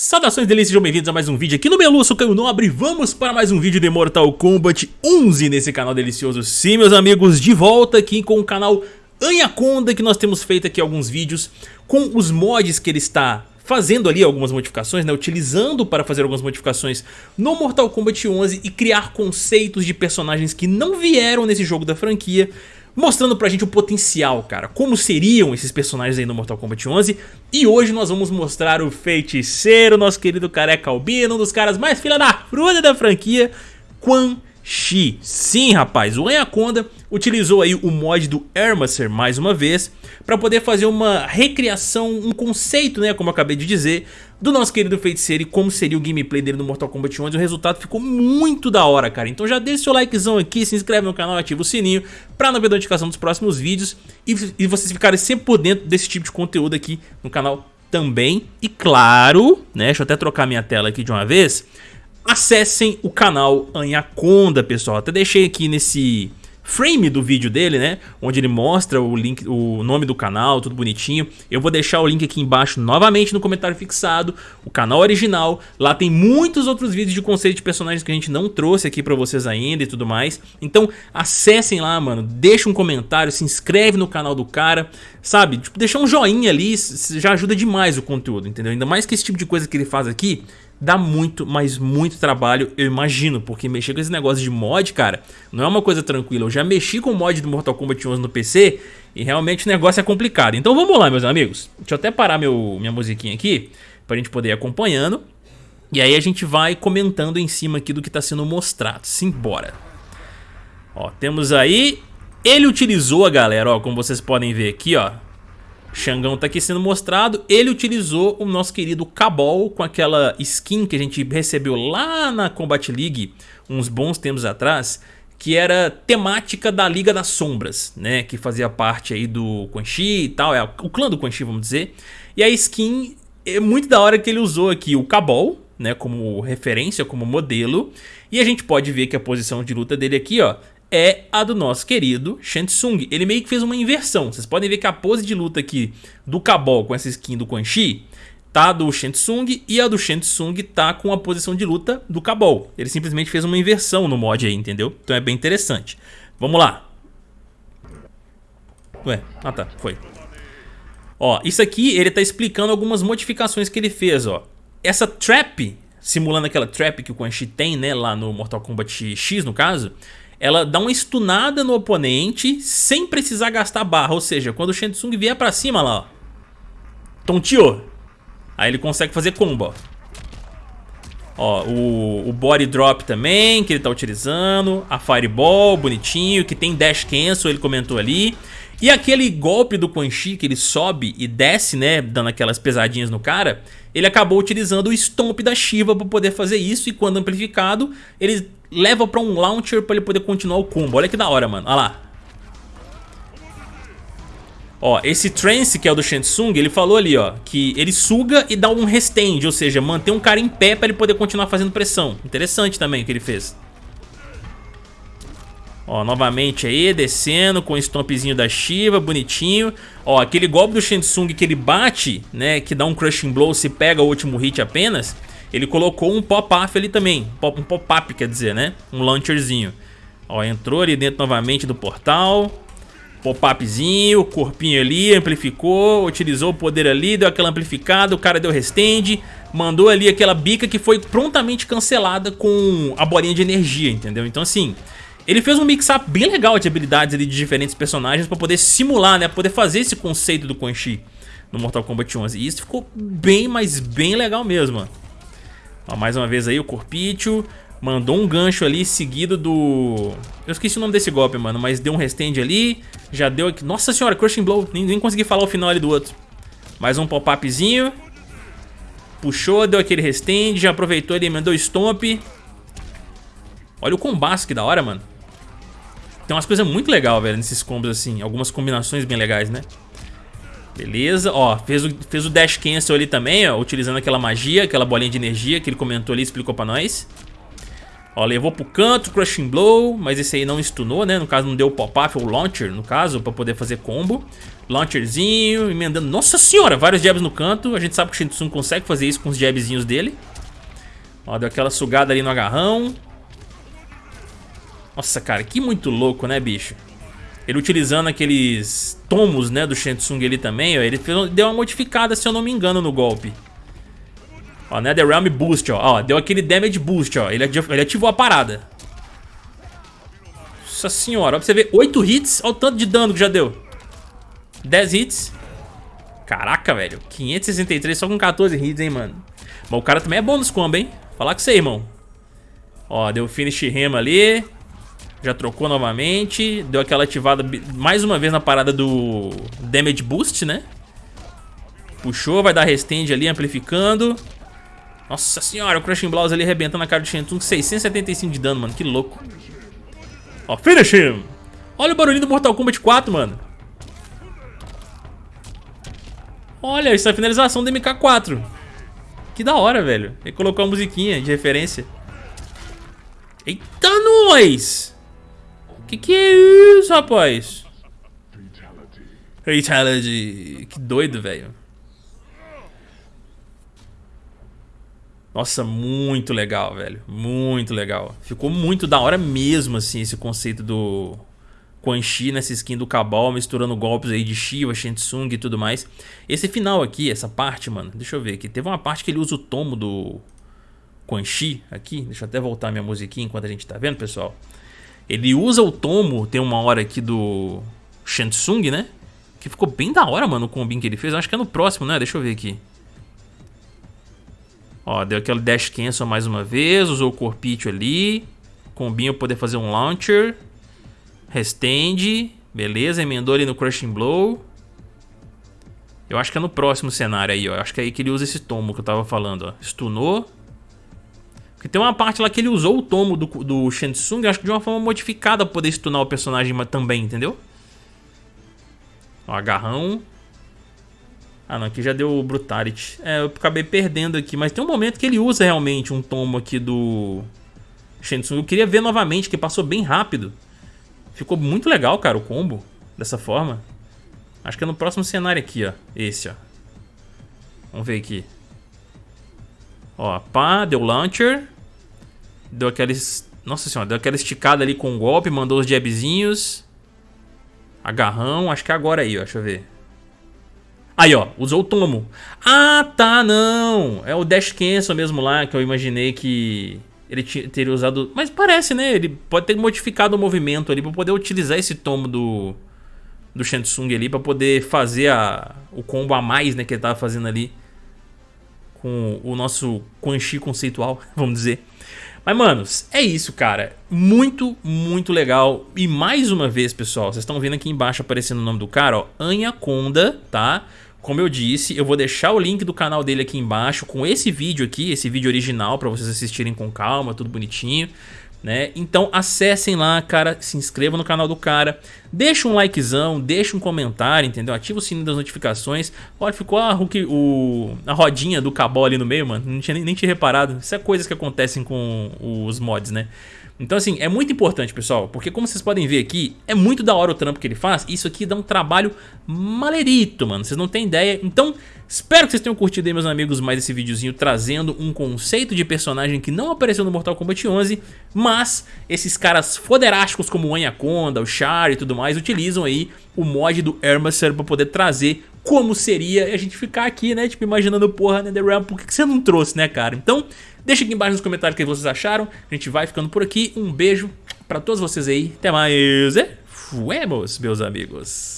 Saudações delícias, sejam bem-vindos a mais um vídeo aqui no Melu, eu sou Caio Nobre Vamos para mais um vídeo de Mortal Kombat 11 nesse canal delicioso. Sim, meus amigos, de volta aqui com o canal Anaconda Que nós temos feito aqui alguns vídeos com os mods que ele está fazendo ali algumas modificações, né, utilizando para fazer algumas modificações no Mortal Kombat 11 E criar conceitos de personagens que não vieram nesse jogo da franquia mostrando pra gente o potencial, cara, como seriam esses personagens aí no Mortal Kombat 11 e hoje nós vamos mostrar o feiticeiro, nosso querido careca albino, um dos caras mais filha da fruta da franquia, Quan Chi. Sim, rapaz, o Anaconda utilizou aí o mod do Hermacer mais uma vez para poder fazer uma recriação, um conceito, né, como eu acabei de dizer, do nosso querido feiticeiro e como seria o gameplay dele no Mortal Kombat 11 o resultado ficou muito da hora, cara. Então já deixa seu likezão aqui, se inscreve no canal, ativa o sininho pra não perder a notificação dos próximos vídeos e, e vocês ficarem sempre por dentro desse tipo de conteúdo aqui no canal também. E claro, né, deixa eu até trocar minha tela aqui de uma vez, acessem o canal Anaconda, pessoal. Até deixei aqui nesse frame do vídeo dele, né? Onde ele mostra o link, o nome do canal, tudo bonitinho. Eu vou deixar o link aqui embaixo novamente no comentário fixado, o canal original. Lá tem muitos outros vídeos de conceito de personagens que a gente não trouxe aqui pra vocês ainda e tudo mais. Então acessem lá, mano, deixa um comentário, se inscreve no canal do cara, sabe? Tipo, um joinha ali já ajuda demais o conteúdo, entendeu? Ainda mais que esse tipo de coisa que ele faz aqui dá muito, mas muito trabalho, eu imagino, porque mexer com esse negócio de mod, cara, não é uma coisa tranquila. Eu já mexi com o mod do Mortal Kombat 11 no PC e realmente o negócio é complicado. Então vamos lá, meus amigos. Deixa eu até parar meu, minha musiquinha aqui, pra gente poder ir acompanhando. E aí a gente vai comentando em cima aqui do que tá sendo mostrado. Simbora. Ó, temos aí... Ele utilizou, a galera, ó, como vocês podem ver aqui, ó, Xangão tá aqui sendo mostrado, ele utilizou o nosso querido Cabal com aquela skin que a gente recebeu lá na Combat League uns bons tempos atrás, que era temática da Liga das Sombras, né, que fazia parte aí do Quan Chi e tal, é o clã do Quan Chi, vamos dizer. E a skin é muito da hora que ele usou aqui o Cabal, né, como referência, como modelo, e a gente pode ver que a posição de luta dele aqui, ó, é a do nosso querido Shansung. Ele meio que fez uma inversão. Vocês podem ver que a pose de luta aqui do Cabal com essa skin do Quan Chi tá do Shansung e a do Shansung tá com a posição de luta do Cabal. Ele simplesmente fez uma inversão no mod aí, entendeu? Então é bem interessante. Vamos lá. Ué, ah tá, foi. Ó, isso aqui ele tá explicando algumas modificações que ele fez, ó. Essa trap, simulando aquela trap que o Quan Chi tem, né, lá no Mortal Kombat X no caso ela dá uma stunada no oponente sem precisar gastar barra. Ou seja, quando o Shansung vier pra cima lá, ó. Tonteou. Aí ele consegue fazer combo. Ó, o, o body drop também, que ele tá utilizando. A fireball, bonitinho, que tem dash cancel, ele comentou ali. E aquele golpe do Quan Chi que ele sobe e desce, né, dando aquelas pesadinhas no cara, ele acabou utilizando o Stomp da Shiva para poder fazer isso e quando amplificado, ele leva pra um launcher pra ele poder continuar o combo. Olha que da hora, mano. Olha lá. Ó, esse trance que é o do Shansung, ele falou ali, ó, que ele suga e dá um restand, ou seja, mantém um cara em pé pra ele poder continuar fazendo pressão. Interessante também o que ele fez. Ó, novamente aí, descendo com o stompzinho da Shiva, bonitinho. Ó, aquele golpe do Shansung que ele bate, né, que dá um crushing blow se pega o último hit apenas, ele colocou um pop-up ali também, um pop-up quer dizer, né, um launcherzinho. Ó, entrou ali dentro novamente do portal, pop-upzinho, corpinho ali, amplificou, utilizou o poder ali, deu aquela amplificada, o cara deu restand, mandou ali aquela bica que foi prontamente cancelada com a bolinha de energia, entendeu? Então assim... Ele fez um mix-up bem legal de habilidades ali de diferentes personagens pra poder simular, né? Poder fazer esse conceito do Quan Chi no Mortal Kombat 11. E isso ficou bem, mas bem legal mesmo. Ó, mais uma vez aí o Corpício mandou um gancho ali seguido do... Eu esqueci o nome desse golpe, mano, mas deu um restand ali. Já deu aqui... Nossa senhora, Crushing Blow. Nem, nem consegui falar o final ali do outro. Mais um pop-upzinho. Puxou, deu aquele restand, já aproveitou ele, mandou stomp. Olha o combate que da hora, mano. Tem umas coisas muito legais, velho, nesses combos assim. Algumas combinações bem legais, né? Beleza, ó, fez o, fez o dash cancel ali também, ó, utilizando aquela magia, aquela bolinha de energia que ele comentou ali, explicou pra nós. Ó, levou pro canto, Crushing Blow, mas esse aí não stunou, né? No caso não deu pop-up, ou Launcher, no caso, pra poder fazer combo. Launcherzinho, emendando. Nossa senhora, vários jabs no canto. A gente sabe que o Shinsung consegue fazer isso com os jabzinhos dele. Ó, deu aquela sugada ali no agarrão. Nossa, cara, que muito louco, né, bicho? Ele utilizando aqueles tomos, né, do Shensung ali também, ó. Ele deu uma modificada, se eu não me engano, no golpe. Ó, Netherrealm Boost, ó. ó. Deu aquele Damage Boost, ó. Ele ele ativou a parada. Nossa senhora, ó pra você ver. 8 hits, olha o tanto de dano que já deu. 10 hits. Caraca, velho. 563 só com 14 hits, hein, mano. Mas o cara também é bom nos combos, hein. Falar com você, irmão. Ó, deu finish rema ali. Já trocou novamente. Deu aquela ativada mais uma vez na parada do Damage Boost, né? Puxou, vai dar restand ali, amplificando. Nossa senhora, o Crushing Blows ali arrebentando a cara do Shentung. 675 de dano, mano. Que louco. Ó, finish him. Olha o barulhinho do Mortal Kombat 4, mano. Olha, isso é a finalização do MK4. Que da hora, velho. Ele colocou a musiquinha de referência. Eita, nós! Que que é isso, rapaz? Fatality. Que doido, velho. Nossa, muito legal, velho. Muito legal. Ficou muito da hora mesmo, assim, esse conceito do Quan Chi nessa skin do Cabal, misturando golpes aí de Shiva, Shensung e tudo mais. Esse final aqui, essa parte, mano, deixa eu ver aqui. Teve uma parte que ele usa o tomo do Quan Chi aqui. Deixa eu até voltar minha musiquinha enquanto a gente tá vendo, pessoal. Ele usa o tomo, tem uma hora aqui do Shensung, né? Que ficou bem da hora, mano, o combinho que ele fez. Acho que é no próximo, né? Deixa eu ver aqui. Ó, deu aquele dash cancel mais uma vez, usou o corpite ali. Combinho poder fazer um launcher. Restende. Beleza, emendou ali no Crushing Blow. Eu acho que é no próximo cenário aí, ó. Eu acho que é aí que ele usa esse tomo que eu tava falando, ó. Stunou. Porque tem uma parte lá que ele usou o tomo do, do acho que de uma forma modificada pra poder stunar o personagem também, entendeu? Ó, agarrão. Ah, não, aqui já deu Brutality. É, eu acabei perdendo aqui, mas tem um momento que ele usa realmente um tomo aqui do Shensung. Eu queria ver novamente, que passou bem rápido. Ficou muito legal, cara, o combo, dessa forma. Acho que é no próximo cenário aqui, ó. Esse, ó. Vamos ver aqui. Ó, pá, deu launcher. Deu aqueles... Nossa senhora, deu aquela esticada ali com o golpe, mandou os jabzinhos. Agarrão, acho que é agora aí, ó, deixa eu ver. Aí, ó, usou o tomo. Ah, tá, não. É o Dash Cancel mesmo lá, que eu imaginei que ele teria usado... Mas parece, né? Ele pode ter modificado o movimento ali pra poder utilizar esse tomo do, do Shansung ali, pra poder fazer a, o combo a mais, né, que ele tava fazendo ali com o nosso Quan Chi conceitual, vamos dizer. Mas, manos, é isso, cara. Muito, muito legal. E mais uma vez, pessoal, vocês estão vendo aqui embaixo aparecendo o nome do cara, ó, Anhaconda, tá? Como eu disse, eu vou deixar o link do canal dele aqui embaixo com esse vídeo aqui, esse vídeo original para vocês assistirem com calma, tudo bonitinho. Né? Então acessem lá, cara, se inscrevam no canal do cara, deixa um likezão, deixa um comentário, entendeu? Ativa o sininho das notificações. Olha, ficou a, o, a rodinha do cabal ali no meio, mano, não tinha nem, nem reparado. Isso é coisas que acontecem com os mods, né? Então assim, é muito importante pessoal, porque como vocês podem ver aqui, é muito da hora o trampo que ele faz, isso aqui dá um trabalho malerito, mano, vocês não têm ideia. Então, espero que vocês tenham curtido aí meus amigos mais esse videozinho trazendo um conceito de personagem que não apareceu no Mortal Kombat 11, mas esses caras foderásticos como o Anaconda, o Char e tudo mais, utilizam aí o mod do Hermacer para poder trazer como seria a gente ficar aqui, né, tipo, imaginando, porra, NetherRealm, por que você não trouxe, né, cara? Então, deixa aqui embaixo nos comentários o que vocês acharam, a gente vai ficando por aqui, um beijo pra todos vocês aí, até mais, fuemos, meus amigos.